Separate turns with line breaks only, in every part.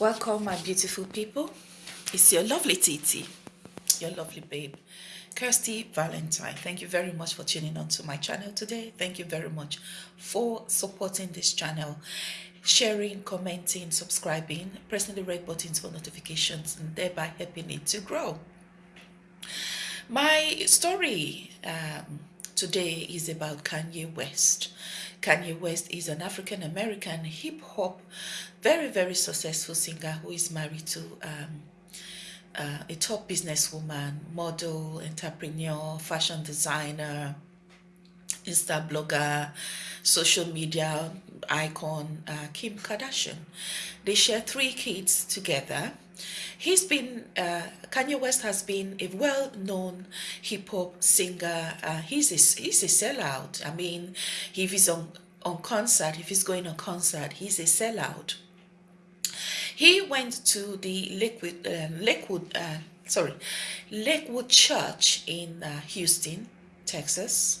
Welcome, my beautiful people. It's your lovely Titi, your lovely babe, Kirsty Valentine. Thank you very much for tuning on to my channel today. Thank you very much for supporting this channel, sharing, commenting, subscribing, pressing the red buttons for notifications, and thereby helping it to grow. My story um, today is about Kanye West. Kanye West is an African American hip hop, very, very successful singer who is married to um, uh, a top businesswoman, model, entrepreneur, fashion designer, Insta blogger, social media icon, uh, Kim Kardashian. They share three kids together. He's been, uh, Kanye West has been a well-known hip-hop singer. Uh, he's, a, he's a sellout. I mean, if he's on, on concert, if he's going on concert, he's a sellout. He went to the Lakewood, uh, uh, sorry, Lakewood Church in uh, Houston, Texas.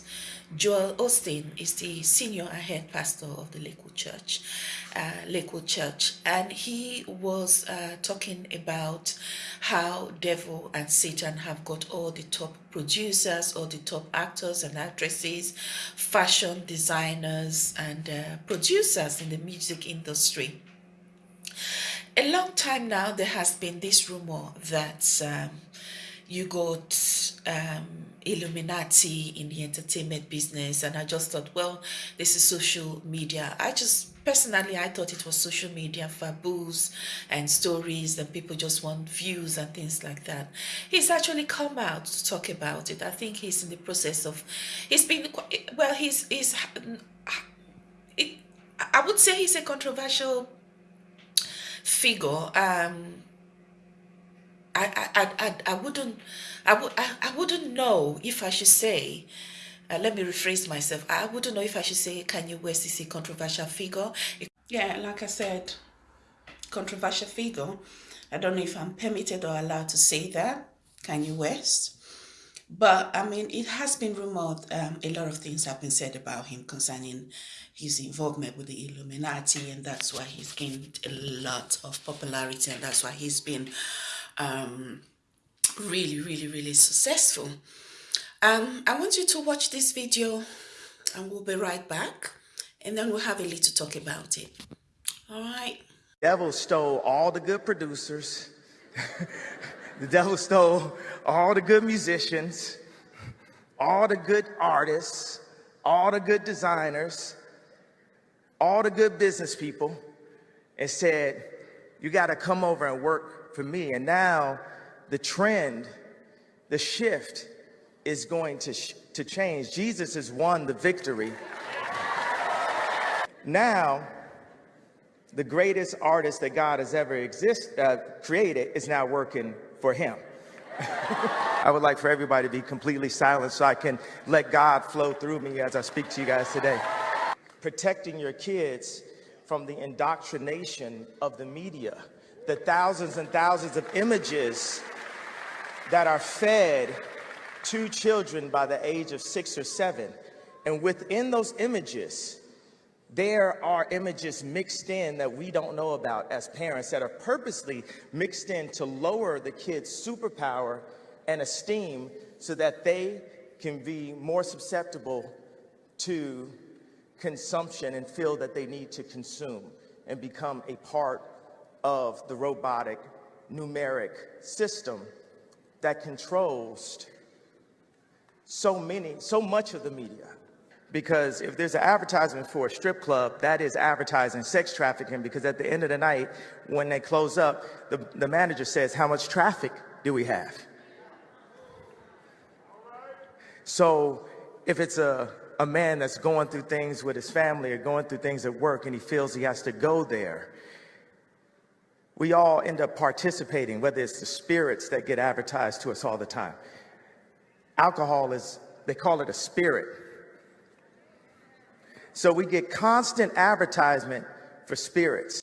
Joel Osteen is the senior head pastor of the Lakewood Church, uh, Lakewood Church, and he was uh, talking about how devil and Satan have got all the top producers, all the top actors and actresses, fashion designers, and uh, producers in the music industry. A long time now, there has been this rumor that um, you got um, Illuminati in the entertainment business and I just thought well this is social media. I just personally I thought it was social media for booze and stories and people just want views and things like that. He's actually come out to talk about it. I think he's in the process of he's been well he's he's it, I would say he's a controversial figure. Um I, I, I, I wouldn't I, would, I, I wouldn't know if I should say uh, let me rephrase myself. I wouldn't know if I should say Kanye West is a controversial figure? Yeah like I said controversial figure I don't know if I'm permitted or allowed to say that. Kanye West. But I mean it has been rumored um, a lot of things have been said about him concerning his involvement with the Illuminati and that's why he's gained a lot of popularity and that's why he's been um, really, really, really successful. Um, I want you to watch this video and we'll be right back and then we'll have a little talk about it. All right.
The devil stole all the good producers. the devil stole all the good musicians, all the good artists, all the good designers, all the good business people, and said, you got to come over and work for me. And now the trend, the shift is going to, to change. Jesus has won the victory. now, the greatest artist that God has ever exist, uh, created is now working for him. I would like for everybody to be completely silent so I can let God flow through me as I speak to you guys today. Protecting your kids from the indoctrination of the media the thousands and thousands of images that are fed to children by the age of six or seven. And within those images, there are images mixed in that we don't know about as parents that are purposely mixed in to lower the kids' superpower and esteem so that they can be more susceptible to consumption and feel that they need to consume and become a part of the robotic numeric system that controls so many, so much of the media. Because if there's an advertisement for a strip club, that is advertising sex trafficking because at the end of the night, when they close up, the, the manager says, how much traffic do we have? So if it's a, a man that's going through things with his family or going through things at work and he feels he has to go there, we all end up participating, whether it's the spirits that get advertised to us all the time. Alcohol is, they call it a spirit. So we get constant advertisement for spirits.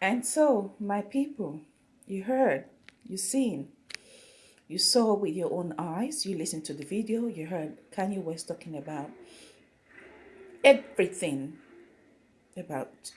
And so, my people, you heard, you seen, you saw with your own eyes, you listened to the video, you heard Kanye West talking about everything about